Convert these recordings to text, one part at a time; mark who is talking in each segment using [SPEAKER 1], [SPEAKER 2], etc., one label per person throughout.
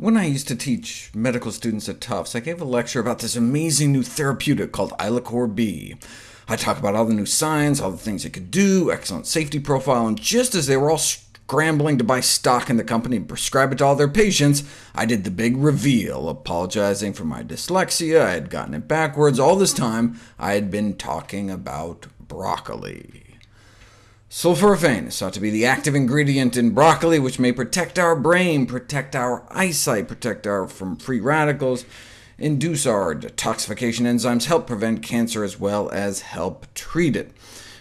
[SPEAKER 1] When I used to teach medical students at Tufts, I gave a lecture about this amazing new therapeutic called Ilacor B. I talked about all the new science, all the things it could do, excellent safety profile, and just as they were all scrambling to buy stock in the company and prescribe it to all their patients, I did the big reveal, apologizing for my dyslexia, I had gotten it backwards. All this time, I had been talking about broccoli. Sulforaphane is thought to be the active ingredient in broccoli, which may protect our brain, protect our eyesight, protect our from free radicals, induce our detoxification enzymes, help prevent cancer, as well as help treat it.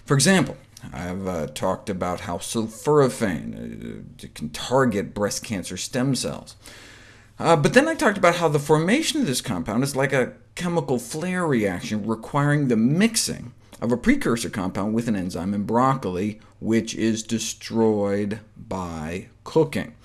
[SPEAKER 1] For example, I've uh, talked about how sulforaphane uh, can target breast cancer stem cells. Uh, but then I talked about how the formation of this compound is like a chemical flare reaction requiring the mixing of a precursor compound with an enzyme in broccoli, which is destroyed by cooking.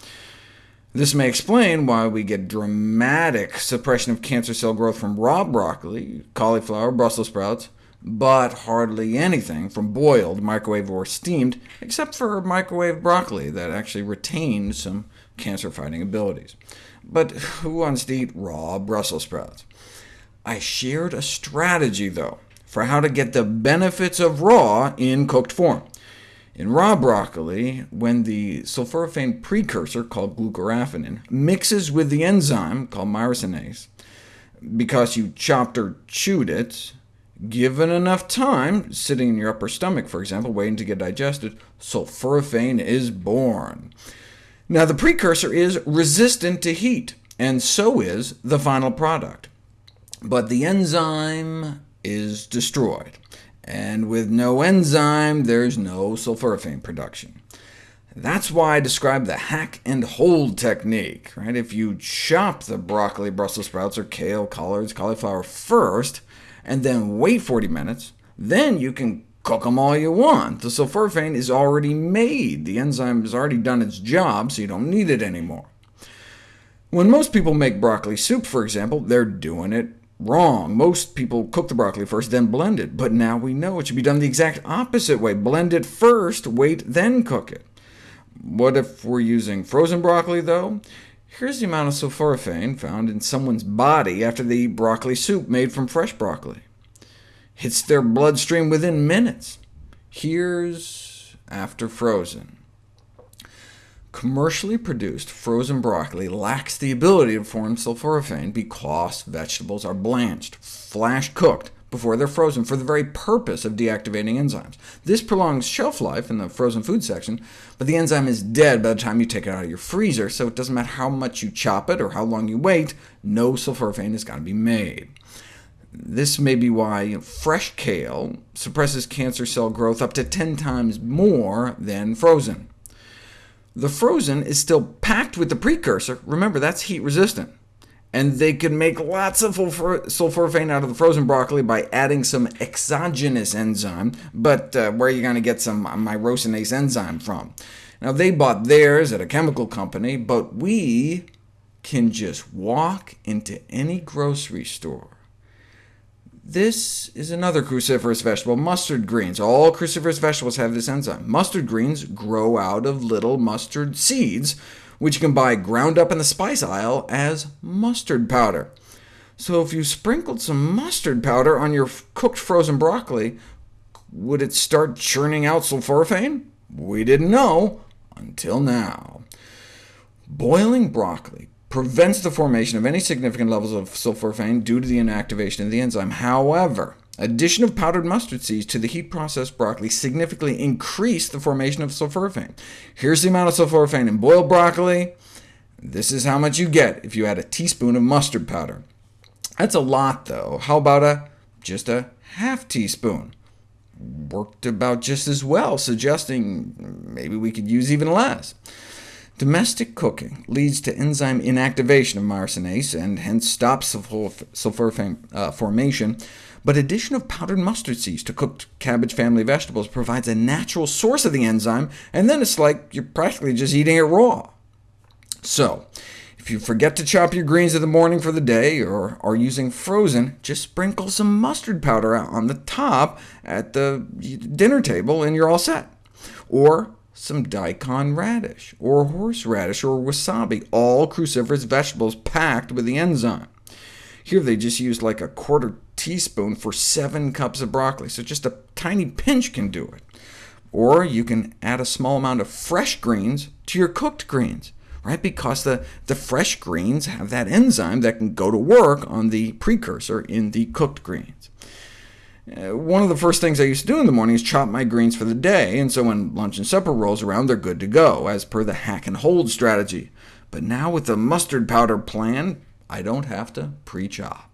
[SPEAKER 1] This may explain why we get dramatic suppression of cancer cell growth from raw broccoli, cauliflower, Brussels sprouts, but hardly anything from boiled, microwave, or steamed, except for microwave broccoli that actually retained some cancer-fighting abilities. But who wants to eat raw Brussels sprouts? I shared a strategy, though, for how to get the benefits of raw in cooked form. In raw broccoli, when the sulforaphane precursor, called glucoraphanin, mixes with the enzyme, called myrosinase, because you chopped or chewed it, given enough time, sitting in your upper stomach, for example, waiting to get digested, sulforaphane is born. Now, the precursor is resistant to heat, and so is the final product. But the enzyme is destroyed, and with no enzyme, there's no sulforaphane production. That's why I describe the hack and hold technique. Right? If you chop the broccoli, Brussels sprouts, or kale, collards, cauliflower first, and then wait 40 minutes, then you can cook them all you want. The sulforaphane is already made. The enzyme has already done its job, so you don't need it anymore. When most people make broccoli soup, for example, they're doing it Wrong. Most people cook the broccoli first, then blend it, but now we know it should be done the exact opposite way. Blend it first, wait, then cook it. What if we're using frozen broccoli, though? Here's the amount of sulforaphane found in someone's body after they eat broccoli soup made from fresh broccoli. Hits their bloodstream within minutes. Here's after frozen. Commercially produced frozen broccoli lacks the ability to form sulforaphane because vegetables are blanched, flash cooked, before they're frozen for the very purpose of deactivating enzymes. This prolongs shelf life in the frozen food section, but the enzyme is dead by the time you take it out of your freezer, so it doesn't matter how much you chop it or how long you wait, no sulforaphane is going to be made. This may be why you know, fresh kale suppresses cancer cell growth up to 10 times more than frozen. The frozen is still packed with the precursor. Remember, that's heat resistant. And they could make lots of sulforaphane out of the frozen broccoli by adding some exogenous enzyme, but uh, where are you going to get some myrosinase enzyme from? Now, they bought theirs at a chemical company, but we can just walk into any grocery store this is another cruciferous vegetable, mustard greens. All cruciferous vegetables have this enzyme. Mustard greens grow out of little mustard seeds, which you can buy ground up in the spice aisle as mustard powder. So if you sprinkled some mustard powder on your cooked frozen broccoli, would it start churning out sulforaphane? We didn't know until now. Boiling broccoli prevents the formation of any significant levels of sulforaphane due to the inactivation of the enzyme. However, addition of powdered mustard seeds to the heat-processed broccoli significantly increased the formation of sulforaphane. Here's the amount of sulforaphane in boiled broccoli. This is how much you get if you add a teaspoon of mustard powder. That's a lot, though. How about a just a half teaspoon? Worked about just as well, suggesting maybe we could use even less. Domestic cooking leads to enzyme inactivation of myrosinase, and hence stops sulforaphane uh, formation, but addition of powdered mustard seeds to cooked cabbage family vegetables provides a natural source of the enzyme, and then it's like you're practically just eating it raw. So, if you forget to chop your greens in the morning for the day, or are using frozen, just sprinkle some mustard powder on the top at the dinner table, and you're all set. Or some daikon radish, or horseradish, or wasabi, all cruciferous vegetables packed with the enzyme. Here they just used like a quarter teaspoon for 7 cups of broccoli, so just a tiny pinch can do it. Or you can add a small amount of fresh greens to your cooked greens, right? because the, the fresh greens have that enzyme that can go to work on the precursor in the cooked greens. Uh, one of the first things I used to do in the morning is chop my greens for the day, and so when lunch and supper rolls around, they're good to go, as per the hack and hold strategy. But now with the mustard powder plan, I don't have to pre-chop.